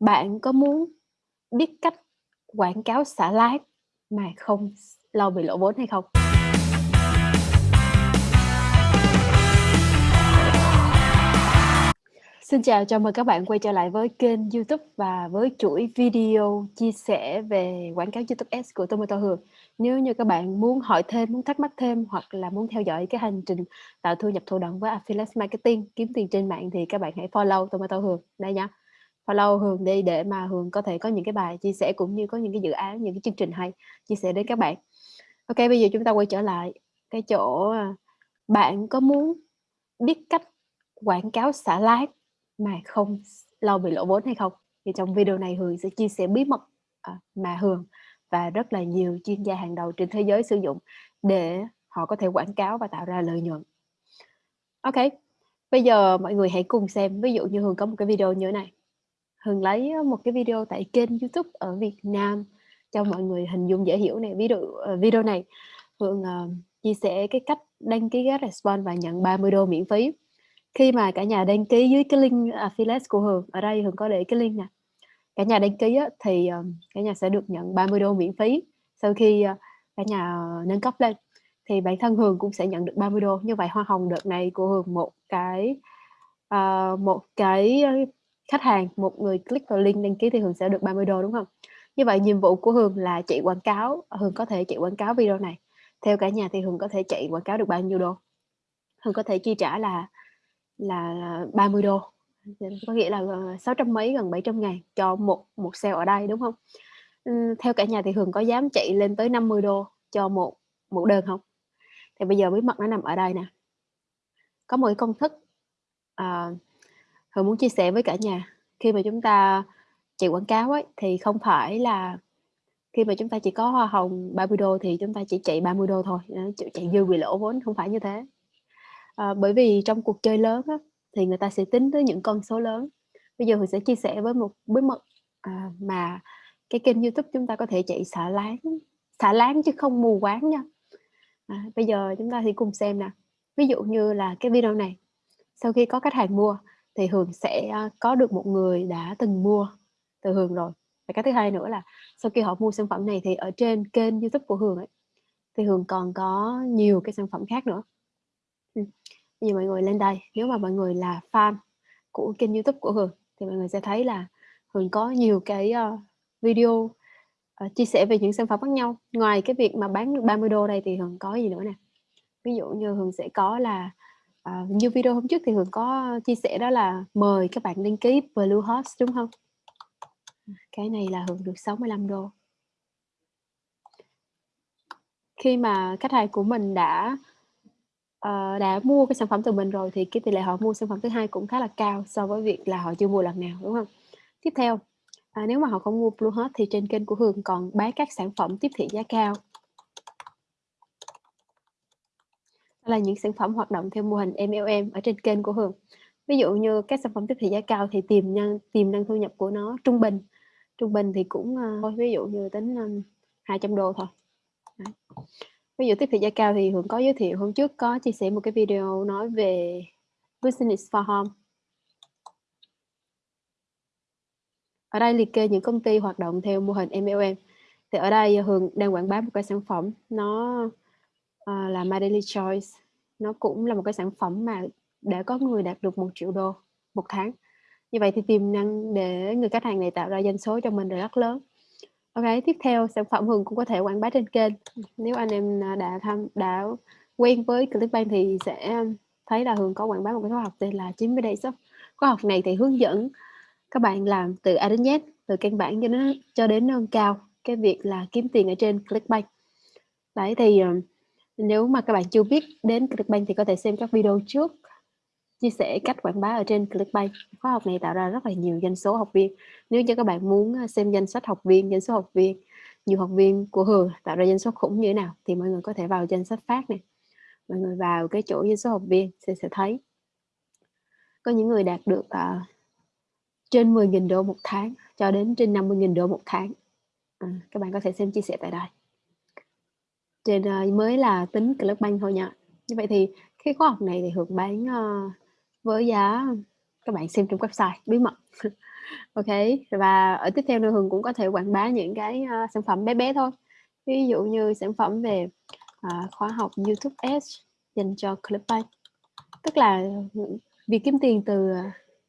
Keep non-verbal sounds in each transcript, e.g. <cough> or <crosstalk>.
Bạn có muốn biết cách quảng cáo xả láng mà không lâu lo bị lỗ vốn hay không? Xin chào, chào mừng các bạn quay trở lại với kênh YouTube và với chuỗi video chia sẻ về quảng cáo YouTube Ads của Tomato Hường. Nếu như các bạn muốn hỏi thêm, muốn thắc mắc thêm hoặc là muốn theo dõi cái hành trình tạo thu nhập thụ động với Affiliate Marketing, kiếm tiền trên mạng thì các bạn hãy follow Tomato Hường đây nha. Follow Hường đi để mà Hường có thể có những cái bài chia sẻ cũng như có những cái dự án, những cái chương trình hay chia sẻ đến các bạn. Ok, bây giờ chúng ta quay trở lại cái chỗ, à, bạn có muốn biết cách quảng cáo xả láng mà không lâu bị lỗ vốn hay không? Thì trong video này Hường sẽ chia sẻ bí mật, à, mà Hường và rất là nhiều chuyên gia hàng đầu trên thế giới sử dụng để họ có thể quảng cáo và tạo ra lợi nhuận. Ok, bây giờ mọi người hãy cùng xem, ví dụ như Hường có một cái video như thế này. Hường lấy một cái video tại kênh YouTube ở Việt Nam cho mọi người hình dung dễ hiểu này. video ờ, video này Hường, uh, ờ, chia sẻ cái cách đăng ký GetResponse và nhận 30 đô miễn phí. Khi mà cả nhà đăng ký dưới cái link affiliate của Hường, ở đây Hường có để cái link nè. Cả nhà đăng ký á, thì, uh, cả nhà sẽ được nhận 30 đô miễn phí. Sau khi, uh, cả nhà nâng cấp lên thì bản thân Hường cũng sẽ nhận được 30 đô Như vậy hoa hồng đợt này của Hường một cái, uh, một cái, khách hàng, một người click vào link đăng ký thì Hường sẽ được 30 đô đúng không Như vậy nhiệm vụ của Hường là chạy quảng cáo, Hường có thể chạy quảng cáo video này. Theo cả nhà thì Hường có thể chạy quảng cáo được bao nhiêu đô? Hường có thể chi trả là là 30 đô có nghĩa là, ờ, sáu trăm mấy, gần 700 ngàn cho một một sale ở đây, đúng không ừ, theo cả nhà thì Hường có dám chạy lên tới 50 đô cho một một đơn không Thì bây giờ bí mật nó nằm ở đây nè. Có một công thức, uh, Hường muốn chia sẻ với cả nhà. Khi mà chúng ta chạy quảng cáo ấy, thì không phải là khi mà chúng ta chỉ có hoa hồng 30 đô thì chúng ta chỉ chạy 30 đô thôi, chạy dư bị lỗ vốn, không phải như thế. À, bởi vì trong cuộc chơi lớn á, thì người ta sẽ tính tới những con số lớn. Bây giờ Hường sẽ chia sẻ với một bí mật, à, mà cái kênh YouTube chúng ta có thể chạy xả láng, xả láng chứ không mù quáng nha. À, bây giờ chúng ta thì cùng xem nè. Ví dụ như là cái video này, sau khi có khách hàng mua thì Hường sẽ, à, có được một người đã từng mua từ Hường rồi. Và cái thứ hai nữa là sau khi họ mua sản phẩm này thì ở trên kênh YouTube của Hường ấy, thì Hường còn có nhiều cái sản phẩm khác nữa. Ừm, bây giờ mọi người lên đây, nếu mà mọi người là fan của kênh YouTube của Hường thì mọi người sẽ thấy là Hường có nhiều cái, ờ, video, ờ, chia sẻ về những sản phẩm khác nhau. Ngoài cái việc mà bán được 30 đô đây thì Hường có gì nữa nè. Ví dụ như Hường sẽ có là, à, như video hôm trước thì Hường có chia sẻ đó là mời các bạn đăng ký Bluehost, đúng không? Cái này là Hường được 65 đô. Khi mà khách hàng của mình đã, uh, đã mua cái sản phẩm từ mình rồi thì cái tỷ lệ họ mua sản phẩm thứ hai cũng khá là cao so với việc là họ chưa mua lần nào, đúng không? Tiếp theo, à, nếu mà họ không mua Bluehost thì trên kênh của Hường còn bán các sản phẩm tiếp thị giá cao. Đó là những sản phẩm hoạt động theo mô hình MLM ở trên kênh của Hường. Ví dụ như các sản phẩm tiếp thị giá cao thì tiềm năng tiềm năng thu nhập của nó trung bình, trung bình thì cũng, ờ, thôi ví dụ như tính, 200 đô thôi. Đấy. Ví dụ tiếp thị giá cao thì Hường có giới thiệu hôm trước có chia sẻ một cái video nói về Business for Home. Ở đây liệt kê những công ty hoạt động theo mô hình MLM. Thì ở đây Hường đang quảng bá một cái sản phẩm nó, Ờ, là My Daily Choice. Nó cũng là một cái sản phẩm mà đã có người đạt được một triệu đô một tháng. Như vậy thì tiềm năng để người khách hàng này tạo ra doanh số cho mình là rất lớn. Ok, tiếp theo sản phẩm Hường cũng có thể quảng bá trên kênh. Nếu anh em, à, đã tham đã quen với Clickbank thì sẽ thấy là Hường có quảng bá một cái khóa học tên là 90 Days Shop. Khóa học này thì hướng dẫn các bạn làm từ A đến Z, từ căn bản cho đến cho đến nâng cao cái việc là kiếm tiền ở trên Clickbank. Đấy, thì, ờ, nếu mà các bạn chưa biết đến Clickbank thì có thể xem các video trước chia sẻ cách quảng bá ở trên Clickbank. Khóa học này tạo ra rất là nhiều doanh số học viên. Nếu như các bạn muốn, à, xem danh sách học viên, doanh số học viên, nhiều học viên của Hường tạo ra doanh số khủng như thế nào thì mọi người có thể vào danh sách phát này. Mọi người vào cái chỗ doanh số học viên sẽ sẽ thấy. Có những người đạt được, uh, trên $10.000 đô một tháng cho đến trên $50.000 đô một tháng. À, các bạn có thể xem chia sẻ tại đây. Trên, uh, mới là tính Clickbank thôi nha. Như vậy thì cái khóa học này thì Hường bán, uh, với giá các bạn xem trong website bí mật. <laughs> OK, và ở tiếp theo nữa Hường cũng có thể quảng bá những cái, uh, sản phẩm bé bé thôi. Ví dụ như sản phẩm về, uh, khóa học YouTube Ads dành cho Clickbank. Tức là, ừ, việc kiếm tiền từ,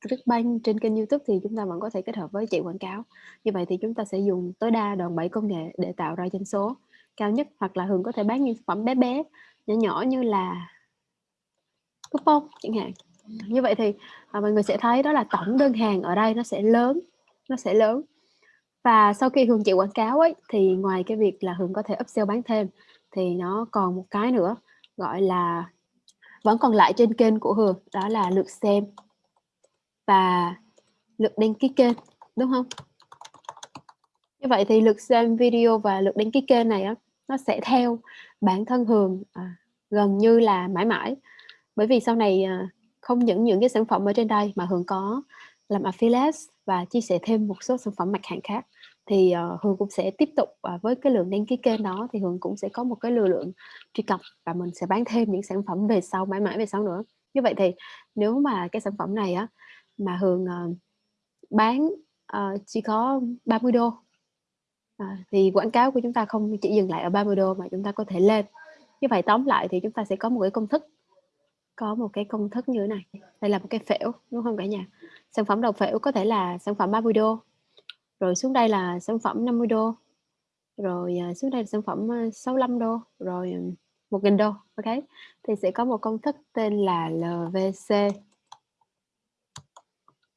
Clickbank trên kênh YouTube thì chúng ta vẫn có thể kết hợp với chạy quảng cáo. Như vậy thì chúng ta sẽ dùng tối đa đòn bẩy công nghệ để tạo ra doanh số cao nhất, hoặc là Hường có thể bán những sản phẩm bé bé, nhỏ nhỏ như là coupon chẳng hạn. Như vậy thì, à, mọi người sẽ thấy đó là tổng đơn hàng ở đây nó sẽ lớn, nó sẽ lớn. Và sau khi Hường chạy quảng cáo ấy, thì ngoài cái việc là Hường có thể upsell bán thêm, thì nó còn một cái nữa, gọi là vẫn còn lại trên kênh của Hường, đó là lượt xem và lượt đăng ký kênh, đúng không Như vậy thì lượt xem video và lượt đăng ký kênh này á, nó sẽ theo bản thân Hường, à, gần như là mãi mãi. Bởi vì sau này, à, không những những cái sản phẩm ở trên đây mà Hường có làm affiliate và chia sẻ thêm một số sản phẩm mặt hàng khác, thì, ờ, Hường cũng sẽ tiếp tục, à, với cái lượng đăng ký kênh đó thì Hường cũng sẽ có một cái lưu lượng truy cập và mình sẽ bán thêm những sản phẩm về sau, mãi mãi về sau nữa. Như vậy thì nếu mà cái sản phẩm này á, mà Hường, ờ, bán, ờ, chỉ có 30 đô à, thì quảng cáo của chúng ta không chỉ dừng lại ở 30 đô mà chúng ta có thể lên. Như vậy tóm lại thì chúng ta sẽ có một cái công thức có một cái công thức như thế này, đây là một cái phễu, đúng không cả nhà? Sản phẩm đầu phễu có thể là sản phẩm 30 đô rồi xuống đây là sản phẩm 50 đô rồi, à, xuống đây là sản phẩm, à, 65 đô rồi, à, ừm, $1.000, OK? Thì sẽ có một công thức tên là LVC.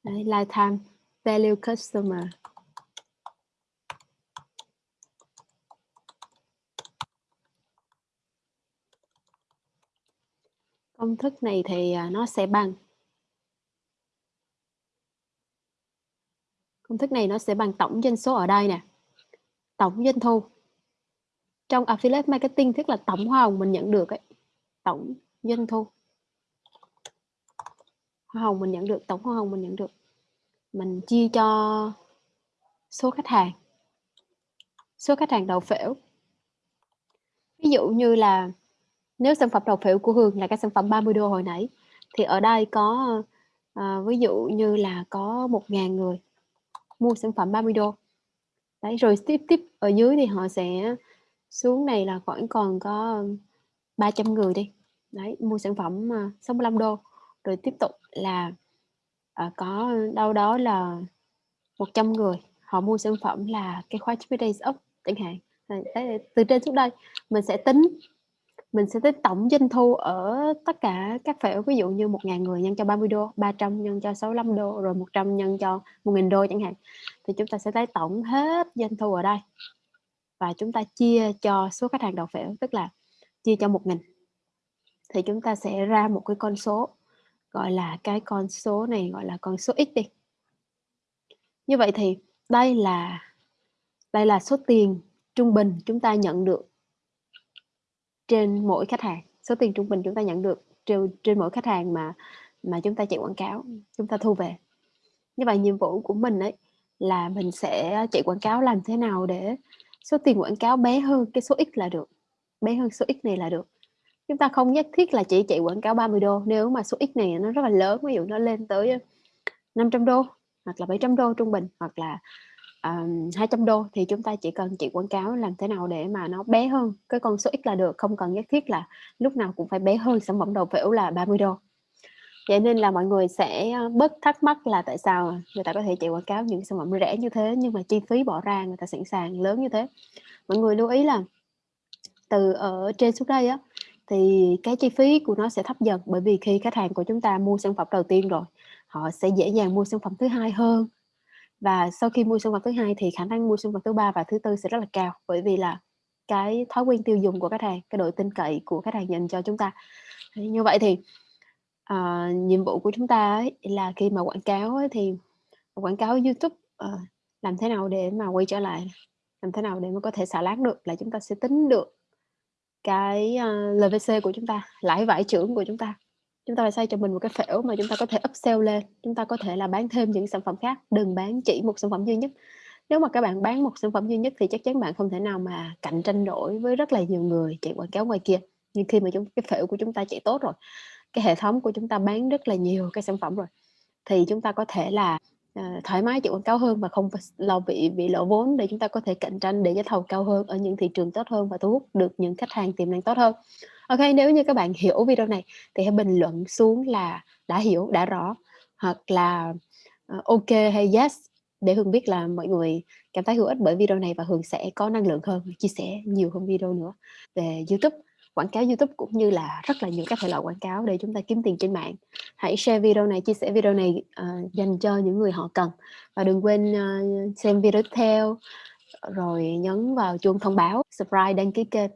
Đấy, Lifetime Value Customer. Công thức này thì, à, nó sẽ bằng Công thức này nó sẽ bằng tổng doanh số ở đây nè, tổng doanh thu. Trong affiliate marketing tức là tổng hoa hồng mình nhận được ấy, tổng doanh thu. Hoa hồng mình nhận được, tổng hoa hồng mình nhận được. Mình chia cho số khách hàng. Số khách hàng đầu phễu. Ví dụ như là nếu sản phẩm đầu phiếu của Hường là cái sản phẩm 30 đô hồi nãy, thì ở đây có, à, ví dụ như là có 1.000 người mua sản phẩm 30 đô. Đấy, rồi tiếp tiếp ở dưới thì họ sẽ xuống này là khoảng còn có 300 người đi, đấy, mua sản phẩm, ờ, 65 đô. Rồi tiếp tục là, à, có đâu đó là 100 người, họ mua sản phẩm là cái khóa 90 Days up chẳng hạn. Đấy, từ trên xuống đây mình sẽ tính mình sẽ tính tổng doanh thu ở tất cả các phễu, ví dụ như 1.000 người nhân cho 30 đô 300 nhân cho 65 đô rồi 100 nhân cho $1.000 đô chẳng hạn. Thì chúng ta sẽ lấy tổng hết doanh thu ở đây. Và chúng ta chia cho số khách hàng đầu phễu, tức là chia cho 1.000. Thì chúng ta sẽ ra một cái con số, gọi là cái con số này gọi là con số X đi. Như vậy thì đây là đây là số tiền trung bình chúng ta nhận được trên mỗi khách hàng, số tiền trung bình chúng ta nhận được trên trên mỗi khách hàng mà mà chúng ta chạy quảng cáo, chúng ta thu về. Như vậy nhiệm vụ của mình ấy là mình sẽ chạy quảng cáo làm thế nào để số tiền quảng cáo bé hơn cái số X là được, bé hơn số X này là được. Chúng ta không nhất thiết là chỉ chạy quảng cáo $30, nếu mà số X này nó rất là lớn, ví dụ nó lên tới, 500 đô hoặc là $700 trung bình, hoặc là, 200 đô thì chúng ta chỉ cần chạy quảng cáo làm thế nào để mà nó bé hơn cái con số X là được, không cần nhất thiết là lúc nào cũng phải bé hơn sản phẩm đầu phễu là 30 đô. Vậy nên là mọi người sẽ, ờ, bớt thắc mắc là tại sao người ta có thể chạy quảng cáo những sản phẩm rẻ như thế nhưng mà chi phí bỏ ra người ta sẵn sàng lớn như thế. Mọi người lưu ý là từ ở trên xuống đây á, thì cái chi phí của nó sẽ thấp dần, bởi vì khi khách hàng của chúng ta mua sản phẩm đầu tiên rồi, họ sẽ dễ dàng mua sản phẩm thứ hai hơn. Và sau khi mua sinh vật thứ hai thì khả năng mua sinh vật thứ ba và thứ tư sẽ rất là cao, bởi vì là cái thói quen tiêu dùng của khách hàng, cái độ tin cậy của khách hàng dành cho chúng ta. Như vậy thì, uh, nhiệm vụ của chúng ta ấy là khi mà quảng cáo ấy thì quảng cáo YouTube, uh, làm thế nào để mà quay trở lại, làm thế nào để mà có thể xả lát được là chúng ta sẽ tính được cái, ờ, uh, LVC của chúng ta, lãi vải trưởng của chúng ta. Chúng ta phải xây cho mình một cái phễu mà chúng ta có thể upsell lên, chúng ta có thể là bán thêm những sản phẩm khác, đừng bán chỉ một sản phẩm duy nhất. Nếu mà các bạn bán một sản phẩm duy nhất thì chắc chắn bạn không thể nào mà cạnh tranh nổi với rất là nhiều người chạy quảng cáo ngoài kia. Nhưng khi mà chúng cái phễu của chúng ta chạy tốt rồi, cái hệ thống của chúng ta bán rất là nhiều cái sản phẩm rồi, thì chúng ta có thể là Ờ, thoải mái chịu quảng cáo hơn và không lo bị bị lỗ vốn để chúng ta có thể cạnh tranh để giá thầu cao hơn ở những thị trường tốt hơn và thu hút được những khách hàng tiềm năng tốt hơn. OK nếu như các bạn <laughs> hiểu video này thì hãy bình luận xuống là "đã hiểu", "đã rõ" hoặc là, ờ, OK hay "yes" để Hương biết là mọi người cảm thấy hữu ích bởi video này và Hương sẽ có năng lượng hơn, chia sẻ nhiều hơn video nữa về YouTube, quảng cáo YouTube cũng như là rất là nhiều các thể loại quảng cáo để chúng ta kiếm tiền trên mạng. Hãy share video này, chia sẻ video này, uh, dành cho những người họ cần và đừng quên, uh, xem video tiếp theo, rồi nhấn vào chuông thông báo, subscribe, đăng ký kênh.